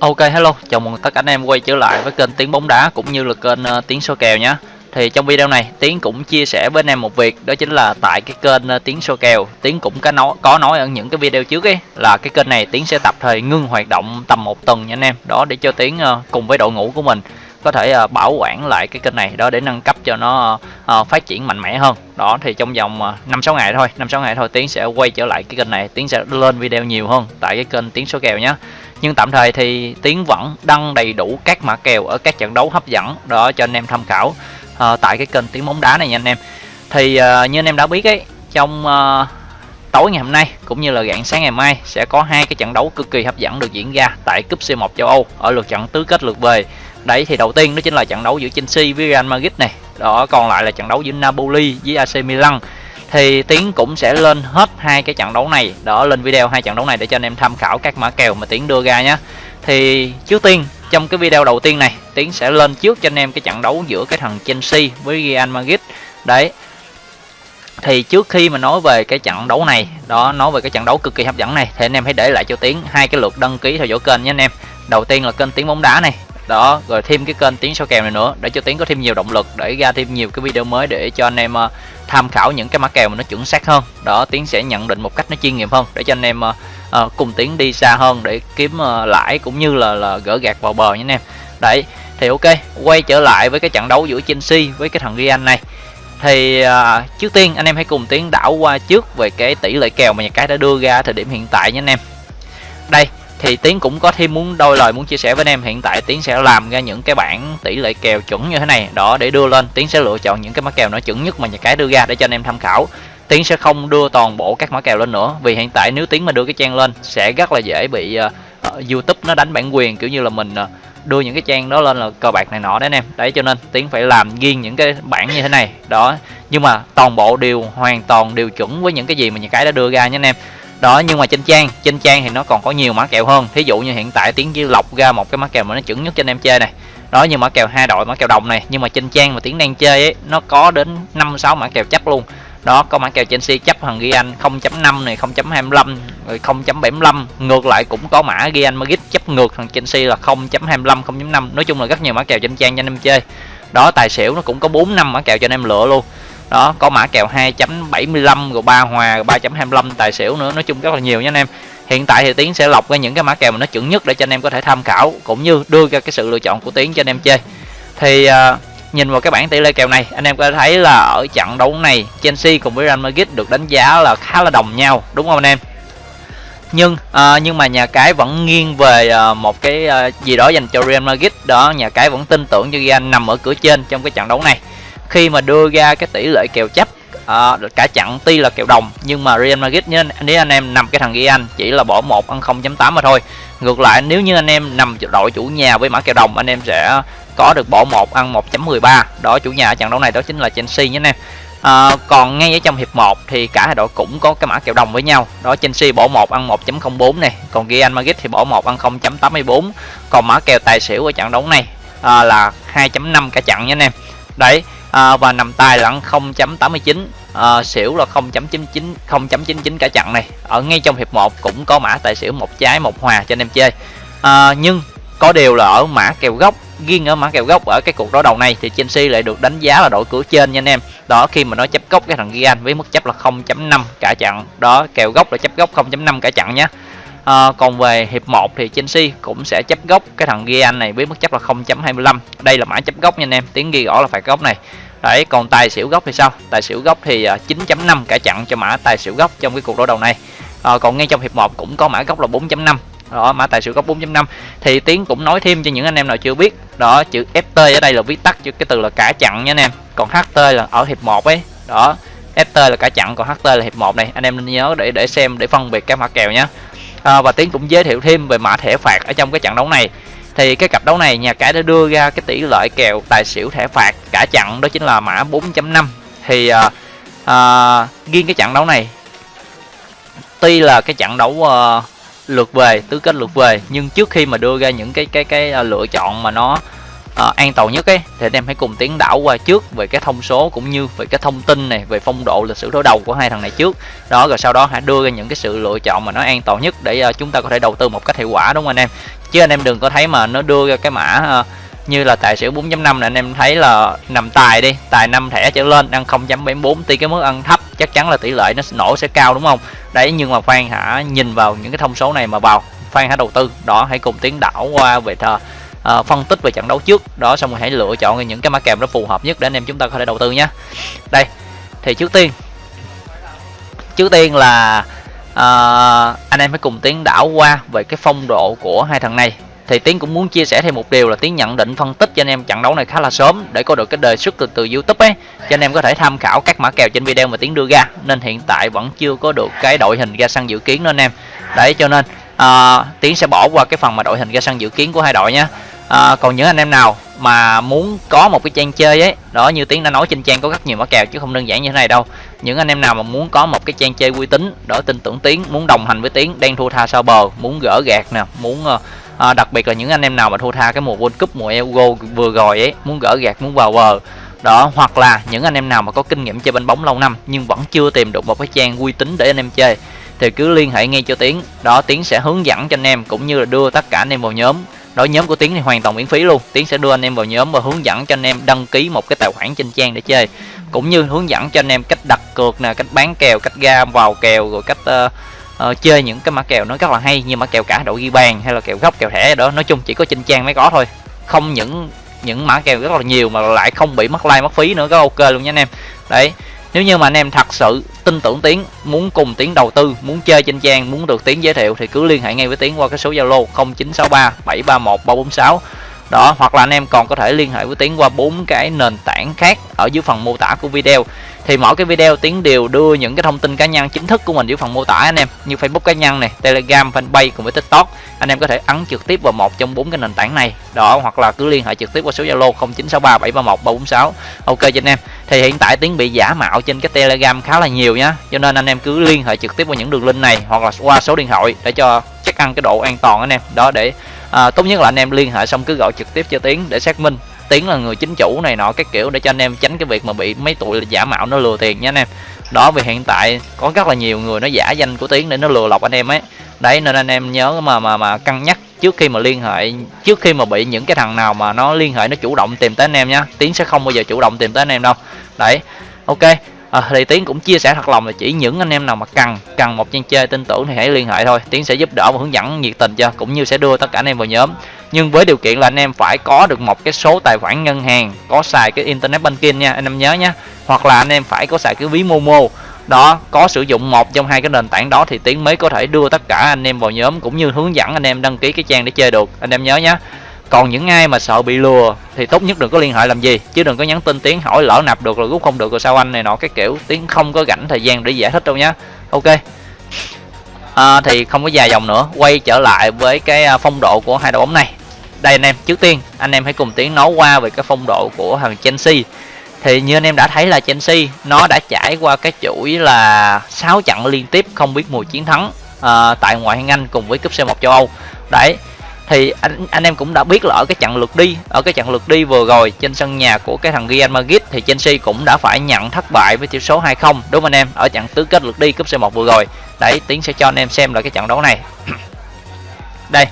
Ok hello, chào mừng tất cả anh em quay trở lại với kênh Tiếng bóng đá cũng như là kênh uh, Tiếng số kèo nhé. Thì trong video này Tiến cũng chia sẻ với anh em một việc đó chính là tại cái kênh uh, Tiếng số kèo, Tiến cũng có nói có nói ở những cái video trước ấy là cái kênh này Tiến sẽ tập thời ngưng hoạt động tầm một tuần nha anh em. Đó để cho Tiến uh, cùng với đội ngũ của mình có thể uh, bảo quản lại cái kênh này đó để nâng cấp cho nó uh, phát triển mạnh mẽ hơn đó thì trong vòng năm sáu ngày thôi năm sáu ngày thôi tiến sẽ quay trở lại cái kênh này tiến sẽ lên video nhiều hơn tại cái kênh tiến số kèo nhé nhưng tạm thời thì tiến vẫn đăng đầy đủ các mã kèo ở các trận đấu hấp dẫn đó cho anh em tham khảo uh, tại cái kênh tiếng bóng đá này nha anh em. Thì uh, như anh em đã biết ấy trong uh, tối ngày hôm nay cũng như là rạng sáng ngày mai sẽ có hai cái trận đấu cực kỳ hấp dẫn được diễn ra tại cúp C1 châu Âu ở lượt trận tứ kết lượt về. Đấy thì đầu tiên đó chính là trận đấu giữa Chelsea với Real Madrid này đó còn lại là trận đấu giữa Napoli với AC Milan thì tiến cũng sẽ lên hết hai cái trận đấu này. Đó, lên video hai trận đấu này để cho anh em tham khảo các mã kèo mà tiến đưa ra nhé thì trước tiên, trong cái video đầu tiên này, tiến sẽ lên trước cho anh em cái trận đấu giữa cái thằng chelsea với real madrid. Đấy. Thì trước khi mà nói về cái trận đấu này, đó, nói về cái trận đấu cực kỳ hấp dẫn này, thì anh em hãy để lại cho tiến hai cái lượt đăng ký theo dõi kênh nhé anh em. Đầu tiên là kênh tiếng bóng đá này đó rồi thêm cái kênh tiếng số kèo này nữa để cho tiếng có thêm nhiều động lực để ra thêm nhiều cái video mới để cho anh em uh, tham khảo những cái mã kèo mà nó chuẩn xác hơn. Đó tiếng sẽ nhận định một cách nó chuyên nghiệp hơn để cho anh em uh, uh, cùng tiếng đi xa hơn để kiếm uh, lãi cũng như là là gỡ gạt vào bờ nhé anh em. Đấy thì ok quay trở lại với cái trận đấu giữa Chelsea với cái thằng Real này. Thì uh, trước tiên anh em hãy cùng tiến đảo qua trước về cái tỷ lệ kèo mà nhà cái đã đưa ra thời điểm hiện tại nhé anh em. Đây thì tiến cũng có thêm muốn đôi lời muốn chia sẻ với anh em. Hiện tại tiến sẽ làm ra những cái bảng tỷ lệ kèo chuẩn như thế này. Đó để đưa lên. Tiến sẽ lựa chọn những cái mã kèo nó chuẩn nhất mà nhà cái đưa ra để cho anh em tham khảo. Tiến sẽ không đưa toàn bộ các mã kèo lên nữa. Vì hiện tại nếu tiến mà đưa cái trang lên sẽ rất là dễ bị uh, youtube nó đánh bản quyền kiểu như là mình uh, đưa những cái trang đó lên là cờ bạc này nọ đấy anh em. Đấy cho nên tiến phải làm riêng những cái bảng như thế này. Đó nhưng mà toàn bộ đều hoàn toàn đều chuẩn với những cái gì mà nhà cái đã đưa ra nha anh em đó, nhưng mà trên trang trên trang thì nó còn có nhiều mã kèo hơn. Thí dụ như hiện tại tiếng chỉ lọc ra một cái mã kèo mà nó chuẩn nhất trên em chơi này. Đó, như mã kèo hai đội, mã kèo đồng này. Nhưng mà trên trang mà tiếng đang chơi ấy, nó có đến năm, sáu mã kèo chấp luôn. Đó, có mã kèo Chelsea chấp thằng anh 0.5 này 0.25 rồi 0.75 ngược lại cũng có mã ghi anh Madrid chấp ngược thằng Chelsea là 0.25 0.5 nói chung là rất nhiều mã kèo trên trang cho anh em chơi. Đó, tài xỉu nó cũng có 4 năm mã kèo cho anh em lựa luôn đó có mã kèo 2.75 rồi ba hòa rồi 3.25 tài xỉu nữa. Nói chung rất là nhiều nha anh em. Hiện tại thì tiến sẽ lọc ra những cái mã kèo mà nó chuẩn nhất để cho anh em có thể tham khảo cũng như đưa ra cái sự lựa chọn của tiến cho anh em chơi. Thì uh, nhìn vào cái bảng tỷ lệ kèo này anh em có thể thấy là ở trận đấu này Chelsea cùng với Real Madrid được đánh giá là khá là đồng nhau đúng không anh em? Nhưng à, nhưng mà nhà cái vẫn nghiêng về à, một cái à, gì đó dành cho Real Madrid. Đó nhà cái vẫn tin tưởng cho Real nằm ở cửa trên trong cái trận đấu này khi mà đưa ra cái tỷ lệ kèo chấp à, cả chặn tuy là kèo đồng nhưng mà Real Madrid nhé nếu anh em nằm cái thằng ghi anh chỉ là bỏ một ăn 0.8 mà thôi. Ngược lại nếu như anh em nằm đội chủ nhà với mã kèo đồng anh em sẽ có được bỏ một ăn 1.13 đó chủ nhà ở trận đấu này đó chính là Chelsea nhé anh em. À, còn ngay ở trong hiệp 1 thì cả hai đội cũng có cái mã kèo đồng với nhau. Đó Chelsea bỏ một ăn 1.04 này còn Real Madrid thì bỏ một ăn 0.84 còn mã kèo tài xỉu ở trận đấu này à, là 2.5 cả chặn nha anh em. Đấy à, và nằm tài là 0.89 à, xỉu là 0.99 0.99 cả trận này. Ở ngay trong hiệp 1 cũng có mã tài xỉu một trái một hòa cho anh em chơi. À, nhưng có điều là ở mã kèo gốc riêng ở mã kèo gốc ở cái cuộc đối đầu này thì Chelsea lại được đánh giá là đội cửa trên nha anh em. Đó khi mà nó chấp gốc cái thằng gian với mức chấp là 0.5 cả trận đó kèo gốc là chấp gốc 0.5 cả trận nhé à, còn về hiệp 1 thì Chelsea cũng sẽ chấp góc cái thằng Real này với mức chấp là 0.25 đây là mã chấp góc nha anh em tiếng ghi rõ là phải góc này. Đấy còn tài xỉu góc thì sao? Tài xỉu góc thì ờ, 9.5 cả chặn cho mã tài xỉu góc trong cái cuộc đối đầu này. À, còn ngay trong hiệp 1 cũng có mã góc là 4.5 đó mã tài xỉu góc 4.5 thì tiến cũng nói thêm cho những anh em nào chưa biết đó chữ ft ở đây là viết tắt cho cái từ là cả chặn nha anh em. Còn ht là ở hiệp 1 ấy đó ft là cả chặn còn ht là hiệp 1 này. Anh em nên nhớ để để xem để phân biệt các mã kèo nhé à, và tiến cũng giới thiệu thêm về mã thẻ phạt ở trong cái trận đấu này. Thì cái cặp đấu này nhà cái đã đưa ra cái tỷ lệ kèo tài xỉu thẻ phạt cả trận đó chính là mã 4.5 thì à, à, riêng cái trận đấu này tuy là cái trận đấu à, lượt về tứ kết lượt về nhưng trước khi mà đưa ra những cái cái cái à, lựa chọn mà nó à, an toàn nhất ấy. Thì anh em hãy cùng tiến đảo qua trước về cái thông số cũng như về cái thông tin này về phong độ lịch sử đối đầu của hai thằng này trước. Đó rồi sau đó hãy đưa ra những cái sự lựa chọn mà nó an toàn nhất để uh, chúng ta có thể đầu tư một cách hiệu quả đúng không anh em? Chứ anh em đừng có thấy mà nó đưa ra cái mã uh, như là tài xỉu 4.5 này anh em thấy là nằm tài đi tài 5 thẻ trở lên ăn 0.74 tuy cái mức ăn thấp chắc chắn là tỷ lệ nó nổ sẽ cao đúng không? Đấy nhưng mà Phan hả nhìn vào những cái thông số này mà vào Phan hãy đầu tư. Đó hãy cùng tiến đảo qua về thờ uh, phân tích về trận đấu trước đó xong rồi hãy lựa chọn những cái mã kèo nó phù hợp nhất để anh em chúng ta có thể đầu tư nhé. Đây thì trước tiên trước tiên là uh, anh em hãy cùng tiến đảo qua về cái phong độ của hai thằng này. Thì tiến cũng muốn chia sẻ thêm một điều là tiến nhận định phân tích cho anh em trận đấu này khá là sớm để có được cái đề xuất từ từ youtube ấy cho anh em có thể tham khảo các mã kèo trên video mà tiến đưa ra. Nên hiện tại vẫn chưa có được cái đội hình ra sân dự kiến đó anh em. Đấy cho nên à, tiến sẽ bỏ qua cái phần mà đội hình ra sân dự kiến của hai đội nhé. À, còn những anh em nào mà muốn có một cái trang chơi ấy đó như tiến đã nói trên trang có rất nhiều mã kèo chứ không đơn giản như thế này đâu. Những anh em nào mà muốn có một cái trang chơi uy tín đó tin tưởng tiến muốn đồng hành với tiến đang thua tha sau bờ muốn gỡ gạt nè muốn à, đặc biệt là những anh em nào mà thua tha cái mùa world cup mùa euro vừa rồi ấy muốn gỡ gạt muốn vào bờ. Đó hoặc là những anh em nào mà có kinh nghiệm chơi bên bóng lâu năm nhưng vẫn chưa tìm được một cái trang uy tín để anh em chơi thì cứ liên hệ ngay cho tiến. Đó tiến sẽ hướng dẫn cho anh em cũng như là đưa tất cả anh em vào nhóm. Đối nhóm của tiến thì hoàn toàn miễn phí luôn. Tiến sẽ đưa anh em vào nhóm và hướng dẫn cho anh em đăng ký một cái tài khoản trên trang để chơi. Cũng như hướng dẫn cho anh em cách đặt cược nè cách bán kèo cách ra vào kèo rồi cách uh, uh, chơi những cái mã kèo nó rất là hay như mã kèo cả đội ghi bàn hay là kèo góc kèo thẻ đó. Nói chung chỉ có trên trang mới có thôi. Không những những mã kèo rất là nhiều mà lại không bị mất like mất phí nữa. Có ok luôn nha anh em. Đấy. Nếu như mà anh em thật sự tin tưởng tiến, muốn cùng tiến đầu tư, muốn chơi trên trang, muốn được tiến giới thiệu thì cứ liên hệ ngay với tiến qua cái số zalo 0963 731 346 đó, hoặc là anh em còn có thể liên hệ với tiến qua bốn cái nền tảng khác ở dưới phần mô tả của video. Thì mỗi cái video tiến đều đưa những cái thông tin cá nhân chính thức của mình dưới phần mô tả, anh em. Như facebook cá nhân này, telegram, fanpage cùng với tiktok. Anh em có thể ấn trực tiếp vào một trong bốn cái nền tảng này. Đó, hoặc là cứ liên hệ trực tiếp qua số zalo 0963 731 346 ok cho anh em thì hiện tại tiếng bị giả mạo trên cái telegram khá là nhiều nhá. Cho nên anh em cứ liên hệ trực tiếp qua những đường link này hoặc là qua số điện thoại để cho chắc ăn cái độ an toàn anh em. Đó để à, tốt nhất là anh em liên hệ xong cứ gọi trực tiếp cho tiếng để xác minh. Tiếng là người chính chủ này nọ các kiểu để cho anh em tránh cái việc mà bị mấy tụi giả mạo nó lừa tiền nha anh em. Đó vì hiện tại có rất là nhiều người nó giả danh của tiếng để nó lừa lọc anh em ấy. Đấy nên anh em nhớ mà mà mà cân nhắc trước khi mà liên hệ trước khi mà bị những cái thằng nào mà nó liên hệ nó chủ động tìm tới anh em nhá. Tiến sẽ không bao giờ chủ động tìm tới anh em đâu đấy ok. À, thì tiến cũng chia sẻ thật lòng là chỉ những anh em nào mà cần cần một trang chơi tin tưởng thì hãy liên hệ thôi. Tiến sẽ giúp đỡ và hướng dẫn nhiệt tình cho cũng như sẽ đưa tất cả anh em vào nhóm. Nhưng với điều kiện là anh em phải có được một cái số tài khoản ngân hàng có xài cái internet banking nha anh em nhớ nhé hoặc là anh em phải có xài cái ví momo. Đó có sử dụng một trong hai cái nền tảng đó thì tiến mới có thể đưa tất cả anh em vào nhóm cũng như hướng dẫn anh em đăng ký cái trang để chơi được. Anh em nhớ nhé còn những ai mà sợ bị lừa thì tốt nhất đừng có liên hệ làm gì chứ đừng có nhắn tin tiếng hỏi lỡ nạp được rồi rút không được rồi sao anh này nọ cái kiểu tiếng không có rảnh thời gian để giải thích đâu nhá. Ok. À, thì không có dài dòng nữa quay trở lại với cái à, phong độ của hai đội bóng này. Đây anh em trước tiên anh em hãy cùng tiến nói qua về cái phong độ của thằng Chelsea. Thì như anh em đã thấy là Chelsea nó đã trải qua cái chuỗi là 6 trận liên tiếp không biết mùi chiến thắng à, tại ngoại hạng Anh cùng với cúp C1 châu Âu. Đấy thì anh anh em cũng đã biết là ở cái trận lượt đi, ở cái trận lượt đi vừa rồi trên sân nhà của cái thằng Real Madrid thì Chelsea cũng đã phải nhận thất bại với tỷ số 2-0 đúng không anh em? Ở trận tứ kết lượt đi cúp C1 vừa rồi. Đấy, tiến sẽ cho anh em xem là cái trận đấu này. Đây,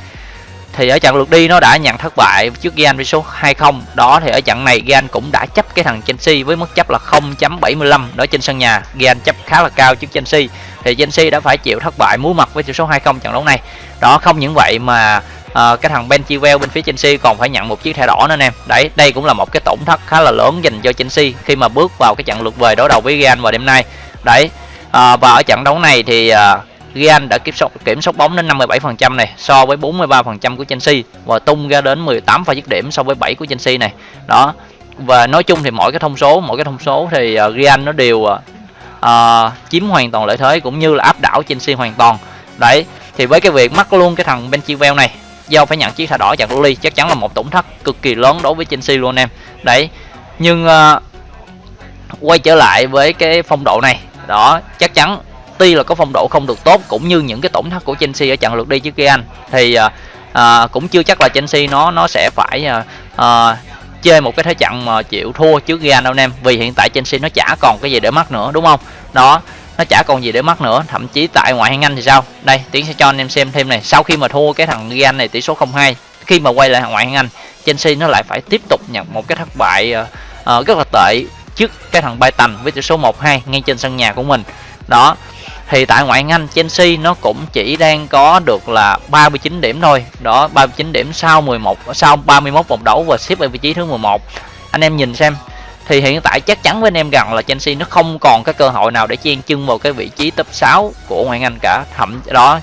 thì ở trận lượt đi nó đã nhận thất bại trước Real với số 2-0 đó, thì ở trận này Real cũng đã chấp cái thằng Chelsea với mức chấp là 0.75 đó, trên sân nhà Real chấp khá là cao trước Chelsea. Thì Chelsea đã phải chịu thất bại muối mặt với tỷ số 2-0 trận đấu này. Đó, không những vậy mà à, cái thằng Ben Chilwell bên phía Chelsea còn phải nhận một chiếc thẻ đỏ nữa anh em đấy đây cũng là một cái tổn thất khá là lớn dành cho Chelsea khi mà bước vào cái trận lượt về đối đầu với Real vào đêm nay. Đấy à, và ở trận đấu này thì à, Real đã kiểm soát kiểm soát bóng đến 57% này so với 43% của Chelsea và tung ra đến 18 pha dứt điểm so với 7 của Chelsea này. Đó và nói chung thì mỗi cái thông số mỗi cái thông số thì uh, Real nó đều uh, chiếm hoàn toàn lợi thế cũng như là áp đảo Chelsea hoàn toàn. Đấy thì với cái việc mắc luôn cái thằng Ben Chilwell này do phải nhận chiếc thẻ đỏ chặt Luli chắc chắn là một tổn thất cực kỳ lớn đối với Chelsea luôn em. Đấy nhưng uh, quay trở lại với cái phong độ này đó chắc chắn tuy là có phong độ không được tốt cũng như những cái tổn thất của Chelsea ở trận lượt đi trước kia anh. Thì uh, uh, cũng chưa chắc là Chelsea nó nó sẽ phải uh, uh, chơi một cái thế trận mà chịu thua trước Real đâu anh em vì hiện tại Chelsea nó chả còn cái gì để mất nữa đúng không? Đó nó chả còn gì để mất nữa thậm chí tại ngoại hạng Anh thì sao? Đây tiến sẽ cho anh em xem thêm này. Sau khi mà thua cái thằng Real này tỷ số 0-2 khi mà quay lại ngoại hạng Anh Chelsea nó lại phải tiếp tục nhận một cái thất bại uh, uh, rất là tệ trước cái thằng Brighton với tỷ số 1-2 ngay trên sân nhà của mình. Đó thì tại ngoại hạng Anh Chelsea nó cũng chỉ đang có được là 39 điểm thôi. Đó 39 điểm sau 11 sau 31 vòng đấu và xếp ở vị trí thứ 11 anh em nhìn xem thì hiện tại chắc chắn với anh em rằng là Chelsea nó không còn cái cơ hội nào để chen chân vào cái vị trí top 6 của ngoại Anh cả. Thậm đó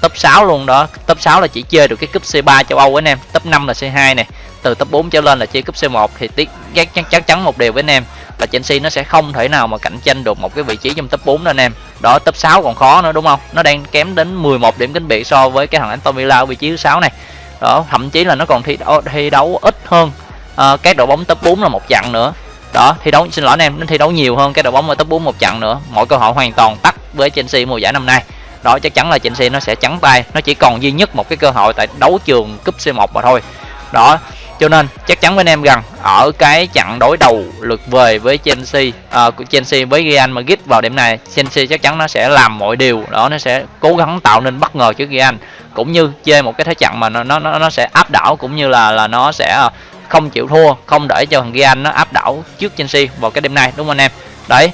top 6 luôn đó. Top 6 là chỉ chơi được cái cúp C3 châu Âu anh em. Top 5 là C2 này từ top 4 trở lên là chơi cúp C1 thì tiếc chắc, chắc chắn một điều với anh em là Chelsea nó sẽ không thể nào mà cạnh tranh được một cái vị trí trong top 4 đó anh em. Đó top 6 còn khó nữa đúng không? Nó đang kém đến 11 điểm kính biệt so với cái thằng Aston Villa ở vị trí thứ 6 này. Đó thậm chí là nó còn thi đấu, thi đấu ít hơn ờ, à, các đội bóng top 4 là một chặng nữa đó thi đấu xin lỗi anh em nó thi đấu nhiều hơn cái đội bóng ở top 4 một trận nữa. Mọi cơ hội hoàn toàn tắt với Chelsea mùa giải năm nay. Đó chắc chắn là Chelsea nó sẽ trắng tay. Nó chỉ còn duy nhất một cái cơ hội tại đấu trường cúp C1 mà thôi. Đó cho nên chắc chắn với anh em rằng ở cái trận đối đầu lượt về với Chelsea uh, của Chelsea với Real Madrid vào điểm này Chelsea chắc chắn nó sẽ làm mọi điều. Đó nó sẽ cố gắng tạo nên bất ngờ trước Real. Cũng như chơi một cái thế trận mà nó nó nó sẽ áp đảo cũng như là là nó sẽ ờ, không chịu thua không để cho thằng Real nó áp đảo trước Chelsea vào cái đêm nay đúng không anh em? Đấy.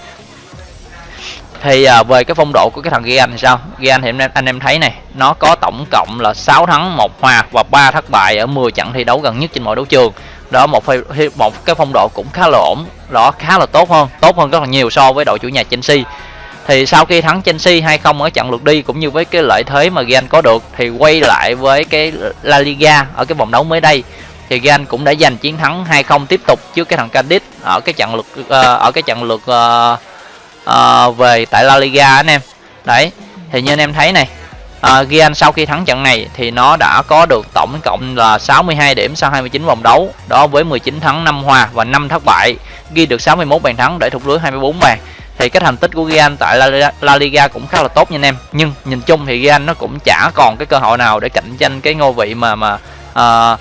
Thì à, về cái phong độ của cái thằng Gian thì sao? Gian thì anh em, anh em thấy này nó có tổng cộng là 6 thắng một hòa và 3 thất bại ở 10 trận thi đấu gần nhất trên mọi đấu trường. Đó một một cái phong độ cũng khá là ổn đó khá là tốt hơn tốt hơn rất là nhiều so với đội chủ nhà Chelsea. Thì sau khi thắng Chelsea 2-0 ở trận lượt đi cũng như với cái lợi thế mà Gian có được thì quay lại với cái La Liga ở cái vòng đấu mới đây thì Gan cũng đã giành chiến thắng 2-0 tiếp tục trước cái thằng Cadiz ở cái trận lượt uh, ở cái trận lượt uh, uh, về tại La Liga anh em. Đấy thì như anh em thấy này uh, Gian sau khi thắng trận này thì nó đã có được tổng cộng là 62 điểm sau 29 vòng đấu đó với 19 thắng 5 hòa và 5 thất bại ghi được 61 bàn thắng để thủng lưới 24 bàn. Thì cái thành tích của Gian tại La, La Liga cũng khá là tốt nha anh em. Nhưng nhìn chung thì Gian nó cũng chả còn cái cơ hội nào để cạnh tranh cái ngôi vị mà mà uh,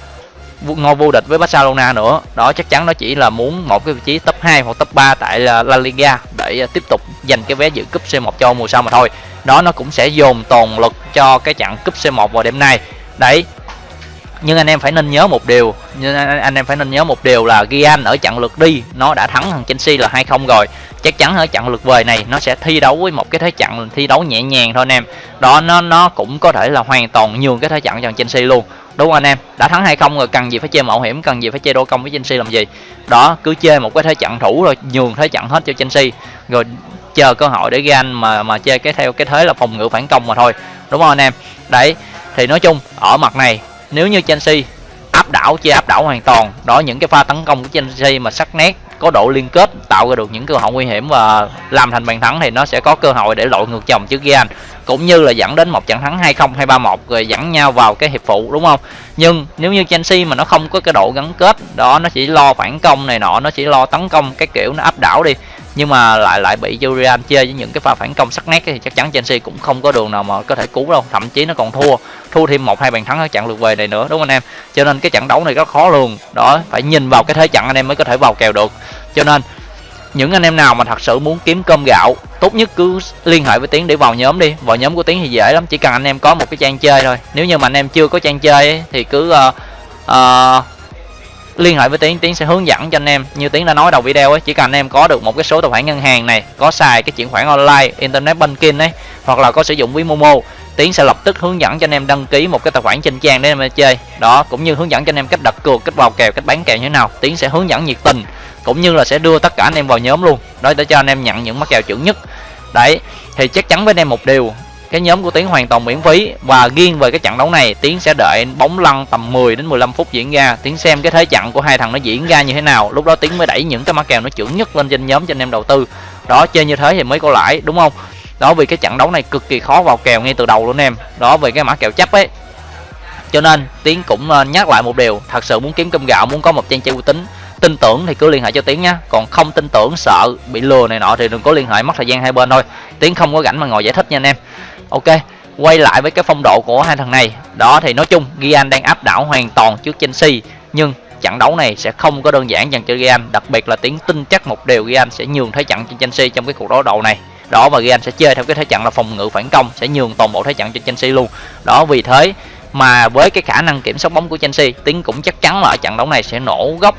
ngôi vô địch với Barcelona nữa. Đó, chắc chắn nó chỉ là muốn một cái vị trí top 2 hoặc top 3 tại La Liga để à, tiếp tục giành cái vé dự cúp C1 cho mùa sau mà thôi. Đó, nó cũng sẽ dồn toàn lực cho cái trận cúp C1 vào đêm nay. Đấy, nhưng anh em phải nên nhớ một điều, nhưng anh em phải nên nhớ một điều là Gian ở trận lượt đi, nó đã thắng thằng Chelsea là 2-0 rồi. Chắc chắn ở trận lượt về này, nó sẽ thi đấu với một cái thế trận thi đấu nhẹ nhàng thôi anh em. Đó, nó nó cũng có thể là hoàn toàn nhường cái thế trận cho Chelsea luôn đúng không anh em, đã thắng hay không rồi, cần gì phải chơi mạo hiểm, cần gì phải chơi đô công với Chelsea làm gì? Đó, cứ chơi một cái thế trận thủ rồi nhường thế trận hết cho Chelsea. Rồi chờ cơ hội để gan mà mà chơi cái theo cái thế là phòng ngự phản công mà thôi. Đúng không anh em? Đấy, thì nói chung, ở mặt này, nếu như Chelsea áp đảo, chơi áp đảo hoàn toàn, đó những cái pha tấn công của Chelsea mà sắc nét, có độ liên kết, tạo ra được những cơ hội nguy hiểm và làm thành bàn thắng thì nó sẽ có cơ hội để lội ngược chồng trước Gian cũng như là dẫn đến một trận thắng 2-0 hay 3-1 rồi dẫn nhau vào cái hiệp phụ đúng không? Nhưng nếu như Chelsea mà nó không có cái độ gắn kết đó nó chỉ lo phản công này nọ nó chỉ lo tấn công cái kiểu nó áp đảo đi nhưng mà lại lại bị Julian chơi với những cái pha phản công sắc nét thì chắc chắn Chelsea cũng không có đường nào mà có thể cứu đâu thậm chí nó còn thua thua thêm một hai bàn thắng ở trận lượt về này nữa đúng không anh em? Cho nên cái trận đấu này rất khó luôn, đó phải nhìn vào cái thế trận anh em mới có thể vào kèo được. Cho nên những anh em nào mà thật sự muốn kiếm cơm gạo tốt nhất cứ liên hệ với tiến để vào nhóm đi. Vào nhóm của tiến thì dễ lắm chỉ cần anh em có một cái trang chơi thôi. Nếu như mà anh em chưa có trang chơi ấy, thì cứ uh, uh, liên hệ với tiến tiến sẽ hướng dẫn cho anh em. Như tiến đã nói đầu video ấy chỉ cần anh em có được một cái số tài khoản ngân hàng này có xài cái chuyển khoản online internet banking ấy hoặc là có sử dụng ví momo tiến sẽ lập tức hướng dẫn cho anh em đăng ký một cái tài khoản trên trang để em chơi. Đó cũng như hướng dẫn cho anh em cách đặt cược cách vào kèo cách bán kèo như thế nào tiến sẽ hướng dẫn nhiệt tình cũng như là sẽ đưa tất cả anh em vào nhóm luôn. Đó, để cho anh em nhận những mắc kèo chuẩn nhất. Đấy, thì chắc chắn với anh em một điều. Cái nhóm của Tiến hoàn toàn miễn phí. Và riêng về cái trận đấu này, Tiến sẽ đợi bóng lăn tầm 10 đến 15 phút diễn ra. Tiến xem cái thế trận của hai thằng nó diễn ra như thế nào. Lúc đó Tiến mới đẩy những cái mã kèo nó chuẩn nhất lên trên nhóm cho anh em đầu tư. Đó, chơi như thế thì mới có lãi, đúng không? Đó, vì cái trận đấu này cực kỳ khó vào kèo ngay từ đầu luôn em. Đó, về cái mã kèo chấp ấy. Cho nên, Tiến cũng ờ, nhắc lại một điều. Thật sự muốn kiếm cơm gạo, muốn có một trang chơi uy tín tin tưởng thì cứ liên hệ cho tiến nha còn không tin tưởng, sợ bị lừa này nọ thì đừng có liên hệ, mất thời gian hai bên thôi. Tiến không có rảnh mà ngồi giải thích nha anh em. Ok, quay lại với cái phong độ của hai thằng này. Đó thì nói chung, Gian đang áp đảo hoàn toàn trước Chelsea, nhưng trận đấu này sẽ không có đơn giản dành cho Real đặc biệt là tiếng tin chắc một điều Real sẽ nhường thế trận cho Chelsea trong cái cuộc đối đầu này. Đó, và Real sẽ chơi theo cái thế trận là phòng ngự phản công, sẽ nhường toàn bộ thế trận cho Chelsea luôn. Đó, vì thế mà với cái khả năng kiểm soát bóng của Chelsea, tiến cũng chắc chắn là ở trận đấu này sẽ nổ gốc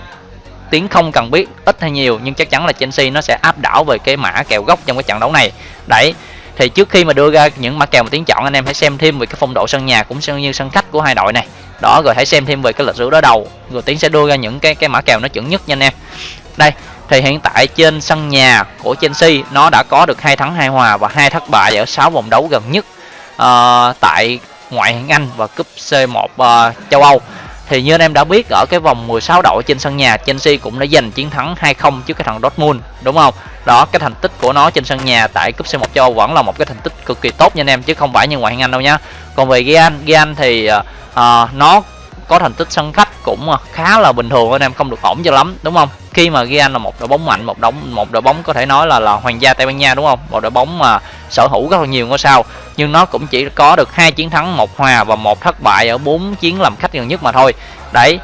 tiếng không cần biết ít hay nhiều nhưng chắc chắn là Chelsea nó sẽ áp đảo về cái mã kèo gốc trong cái trận đấu này. Đấy thì trước khi mà đưa ra những mã kèo mà tiếng chọn anh em hãy xem thêm về cái phong độ sân nhà cũng như sân khách của hai đội này. Đó rồi hãy xem thêm về cái lịch sử đối đầu. Rồi tiến sẽ đưa ra những cái cái mã kèo nó chuẩn nhất nha anh em. Đây thì hiện tại trên sân nhà của Chelsea nó đã có được hai thắng hai hòa và hai thất bại ở 6 vòng đấu gần nhất uh, tại ngoại hạng Anh và cúp C1 uh, ờ, châu Âu thì như anh em đã biết ở cái vòng 16 đội trên sân nhà Chelsea cũng đã giành chiến thắng 2-0 trước cái thằng Dortmund đúng không? Đó cái thành tích của nó trên sân nhà tại cúp C1 châu Âu vẫn là một cái thành tích cực kỳ tốt nha anh em chứ không phải như ngoại hạng Anh đâu nhá. Còn về gian gian thì uh, nó có thành tích sân khách cũng à, khá là bình thường anh em, không được ổn cho lắm, đúng không? Khi mà Real là một đội bóng mạnh, một đống một đội bóng có thể nói là là hoàng gia Tây Ban Nha, đúng không? Một đội bóng mà sở hữu rất là nhiều ngôi sao, nhưng nó cũng chỉ có được hai chiến thắng, một hòa và một thất bại ở bốn chiến làm khách gần nhất mà thôi. Đấy,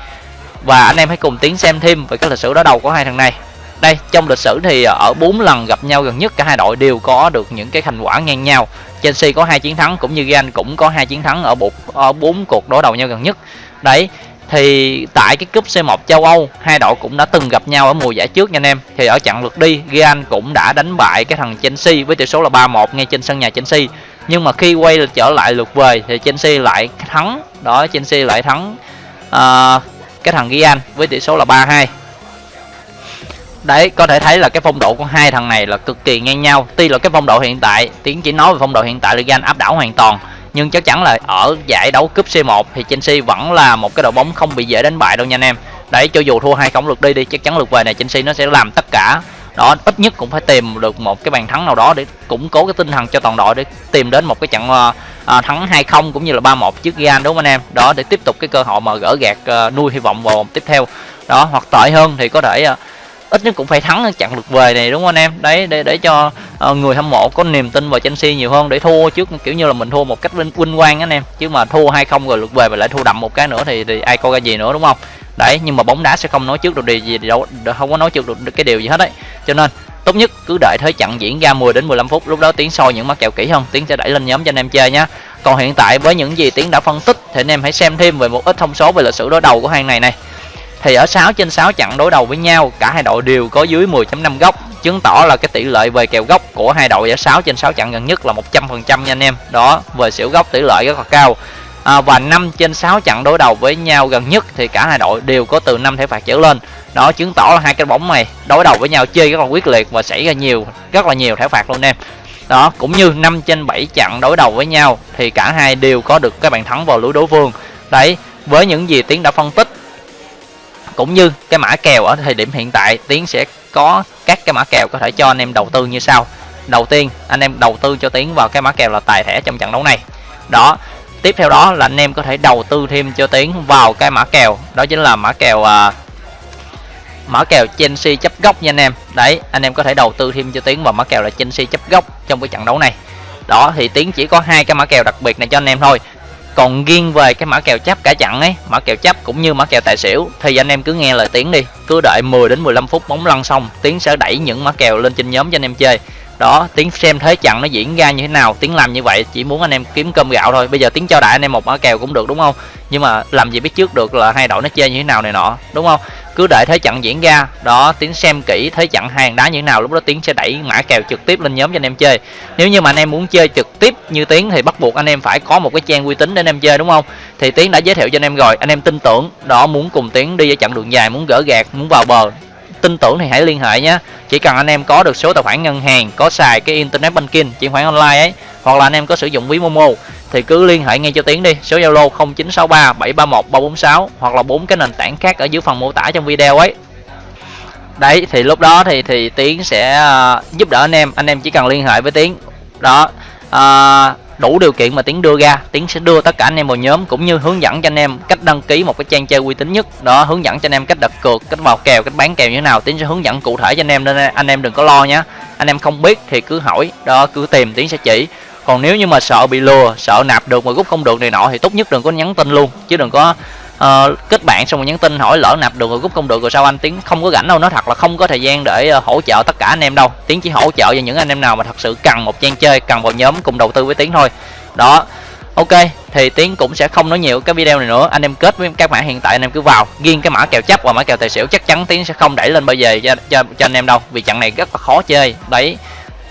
và anh em hãy cùng tiến xem thêm về cái lịch sử đối đầu của hai thằng này. Đây, trong lịch sử thì à, ở bốn lần gặp nhau gần nhất, cả hai đội đều có được những cái thành quả ngang nhau. Chelsea có hai chiến thắng, cũng như Real cũng có hai chiến thắng ở một ở bốn cuộc đối đầu nhau gần nhất đấy thì tại cái cúp C1 châu Âu hai đội cũng đã từng gặp nhau ở mùa giải trước nha anh em. Thì ở trận lượt đi Real cũng đã đánh bại cái thằng Chelsea với tỷ số là 3-1 ngay trên sân nhà Chelsea. Nhưng mà khi quay trở lại lượt về thì Chelsea lại thắng. Đó Chelsea lại thắng uh, cái thằng Real với tỷ số là 3-2 đấy có thể thấy là cái phong độ của hai thằng này là cực kỳ ngang nhau. Tuy là cái phong độ hiện tại tiến chỉ nói về phong độ hiện tại là Real áp đảo hoàn toàn nhưng chắc chắn là ở giải đấu cúp C1 thì Chelsea vẫn là một cái đội bóng không bị dễ đánh bại đâu nha anh em. Đấy cho dù thua hai không lượt đi đi chắc chắn lượt về này Chelsea nó sẽ làm tất cả. Đó ít nhất cũng phải tìm được một cái bàn thắng nào đó để củng cố cái tinh thần cho toàn đội để tìm đến một cái trận uh, uh, thắng 2-0 cũng như là 3-1 trước Real đúng không anh em? Đó để tiếp tục cái cơ hội mà gỡ gạt uh, nuôi hy vọng vào tiếp theo. Đó hoặc tệ hơn thì có thể uh, ít nhất cũng phải thắng chặn được lượt về này đúng không anh em? Đấy để để cho uh, người hâm mộ có niềm tin vào Chelsea nhiều hơn để thua trước kiểu như là mình thua một cách vinh, vinh quang anh em. Chứ mà thua hay không rồi lượt về mà lại thua đậm một cái nữa thì, thì ai coi ra gì nữa đúng không? Đấy nhưng mà bóng đá sẽ không nói trước được điều gì đâu không có nói trước được cái điều gì hết đấy. Cho nên tốt nhất cứ đợi thế trận diễn ra 10 đến 15 phút lúc đó tiến soi những mắt kèo kỹ hơn. Tiến sẽ đẩy lên nhóm cho anh em chơi nhé còn hiện tại với những gì tiến đã phân tích thì anh em hãy xem thêm về một ít thông số về lịch sử đối đầu của hai này này thì ở 6 trên 6 trận đối đầu với nhau cả hai đội đều có dưới 10.5 góc. Chứng tỏ là cái tỷ lệ về kèo góc của hai đội ở 6 trên 6 trận gần nhất là 100% nha anh em. Đó về xỉu góc tỷ lệ rất là cao. À, và 5 trên 6 trận đối đầu với nhau gần nhất thì cả hai đội đều có từ 5 thẻ phạt trở lên. Đó chứng tỏ là hai cái bóng này đối đầu với nhau chơi rất là quyết liệt và xảy ra nhiều rất là nhiều thẻ phạt luôn em. Đó cũng như 5 trên 7 trận đối đầu với nhau thì cả hai đều có được cái bàn thắng vào lưới đối phương. Đấy với những gì tiến đã phân tích cũng như cái mã kèo ở thời điểm hiện tại tiến sẽ có các cái mã kèo có thể cho anh em đầu tư như sau. Đầu tiên anh em đầu tư cho tiến vào cái mã kèo là tài thẻ trong trận đấu này. Đó tiếp theo đó là anh em có thể đầu tư thêm cho tiến vào cái mã kèo đó chính là mã kèo uh, mã kèo Chelsea chấp góc nha anh em. Đấy anh em có thể đầu tư thêm cho tiến vào mã kèo là Chelsea chấp góc trong cái trận đấu này. Đó thì tiến chỉ có hai cái mã kèo đặc biệt này cho anh em thôi còn riêng về cái mã kèo chấp cả chặn ấy, mã kèo chấp cũng như mã kèo tài xỉu. Thì anh em cứ nghe lời tiếng đi. Cứ đợi 10 đến 15 phút bóng lăn xong, tiến sẽ đẩy những mã kèo lên trên nhóm cho anh em chơi. Đó, tiến xem thế chặn nó diễn ra như thế nào. Tiến làm như vậy, chỉ muốn anh em kiếm cơm gạo thôi. Bây giờ tiến cho đại anh em một mã kèo cũng được, đúng không? Nhưng mà làm gì biết trước được là hai đội nó chơi như thế nào này nọ, đúng không? Cứ đợi thế trận diễn ra, đó tiến xem kỹ thế trận hàng đá như thế nào, lúc đó tiến sẽ đẩy mã kèo trực tiếp lên nhóm cho anh em chơi. Nếu như mà anh em muốn chơi trực tiếp như tiến thì bắt buộc anh em phải có một cái trang uy tín để anh em chơi, đúng không? Thì tiến đã giới thiệu cho anh em rồi, anh em tin tưởng, đó, muốn cùng tiến đi ở chặng đường dài, muốn gỡ gạt, muốn vào bờ, tin tưởng thì hãy liên hệ nhé. Chỉ cần anh em có được số tài khoản ngân hàng, có xài cái internet banking, chuyển khoản online ấy, hoặc là anh em có sử dụng ví momo thì cứ liên hệ ngay cho tiến đi. Số zalo 0963 731 346 hoặc là bốn cái nền tảng khác ở dưới phần mô tả trong video ấy. Đấy thì lúc đó thì thì tiến sẽ uh, giúp đỡ anh em. Anh em chỉ cần liên hệ với tiến. Đó uh, đủ điều kiện mà tiến đưa ra tiến sẽ đưa tất cả anh em vào nhóm cũng như hướng dẫn cho anh em cách đăng ký một cái trang chơi uy tín nhất. Đó hướng dẫn cho anh em cách đặt cược cách vào kèo cách bán kèo như thế nào. Tiến sẽ hướng dẫn cụ thể cho anh em nên anh em đừng có lo nhé anh em không biết thì cứ hỏi. Đó cứ tìm tiến sẽ chỉ còn nếu như mà sợ bị lừa sợ nạp được mà rút không được này nọ thì tốt nhất đừng có nhắn tin luôn. Chứ đừng có uh, kết bạn xong rồi nhắn tin hỏi lỡ nạp được rồi rút không được rồi sao anh tiến không có rảnh đâu. Nó thật là không có thời gian để uh, hỗ trợ tất cả anh em đâu. Tiến chỉ hỗ trợ cho những anh em nào mà thật sự cần một trang chơi cần vào nhóm cùng đầu tư với tiến thôi. Đó ok thì tiến cũng sẽ không nói nhiều cái video này nữa. Anh em kết với các mã hiện tại anh em cứ vào. Riêng cái mã kèo chấp và mã kèo tài xỉu chắc chắn tiến sẽ không đẩy lên bây giờ cho, cho, cho anh em đâu. Vì trận này rất là khó chơi. Đấy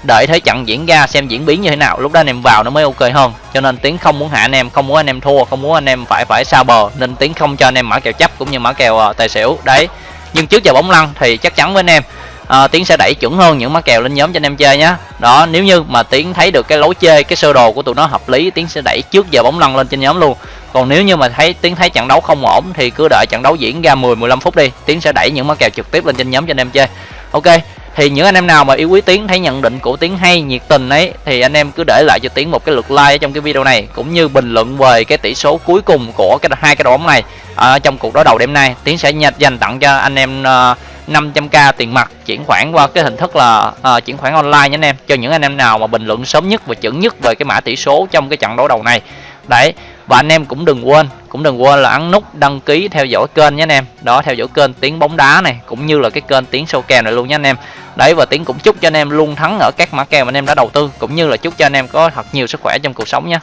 đợi thấy trận diễn ra xem diễn biến như thế nào. Lúc đó anh em vào nó mới ok hơn. Cho nên tiến không muốn hạ anh em không muốn anh em thua không muốn anh em phải phải sao bờ. Nên tiến không cho anh em mã kèo chấp cũng như mã kèo uh, tài xỉu. Đấy. Nhưng trước giờ bóng lăn thì chắc chắn với anh em à, tiến sẽ đẩy chuẩn hơn những mã kèo lên nhóm cho anh em chơi nhé đó nếu như mà tiến thấy được cái lối chơi cái sơ đồ của tụi nó hợp lý tiến sẽ đẩy trước giờ bóng lăn lên trên nhóm luôn. Còn nếu như mà thấy tiến thấy trận đấu không ổn thì cứ đợi trận đấu diễn ra 10 15 phút đi. Tiến sẽ đẩy những mã kèo trực tiếp lên trên nhóm cho anh em chơi. Ok thì những anh em nào mà yêu quý tiến thấy nhận định của tiến hay nhiệt tình ấy thì anh em cứ để lại cho tiến một cái lượt like ở trong cái video này cũng như bình luận về cái tỷ số cuối cùng của cái hai cái đội bóng này ở trong cuộc đối đầu đêm nay. Tiến sẽ nhặt dành tặng cho anh em ờ, uh, 500k tiền mặt chuyển khoản qua cái hình thức là uh, chuyển khoản online nha anh em cho những anh em nào mà bình luận sớm nhất và chuẩn nhất về cái mã tỷ số trong cái trận đấu đầu này. Đấy và anh em cũng đừng quên, cũng đừng quên là ấn nút đăng ký theo dõi kênh nhé anh em. Đó, theo dõi kênh tiếng bóng đá này, cũng như là cái kênh tiếng sâu kèo này luôn nhé anh em. Đấy, và tiếng cũng chúc cho anh em luôn thắng ở các mã kèo mà anh em đã đầu tư, cũng như là chúc cho anh em có thật nhiều sức khỏe trong cuộc sống nhé.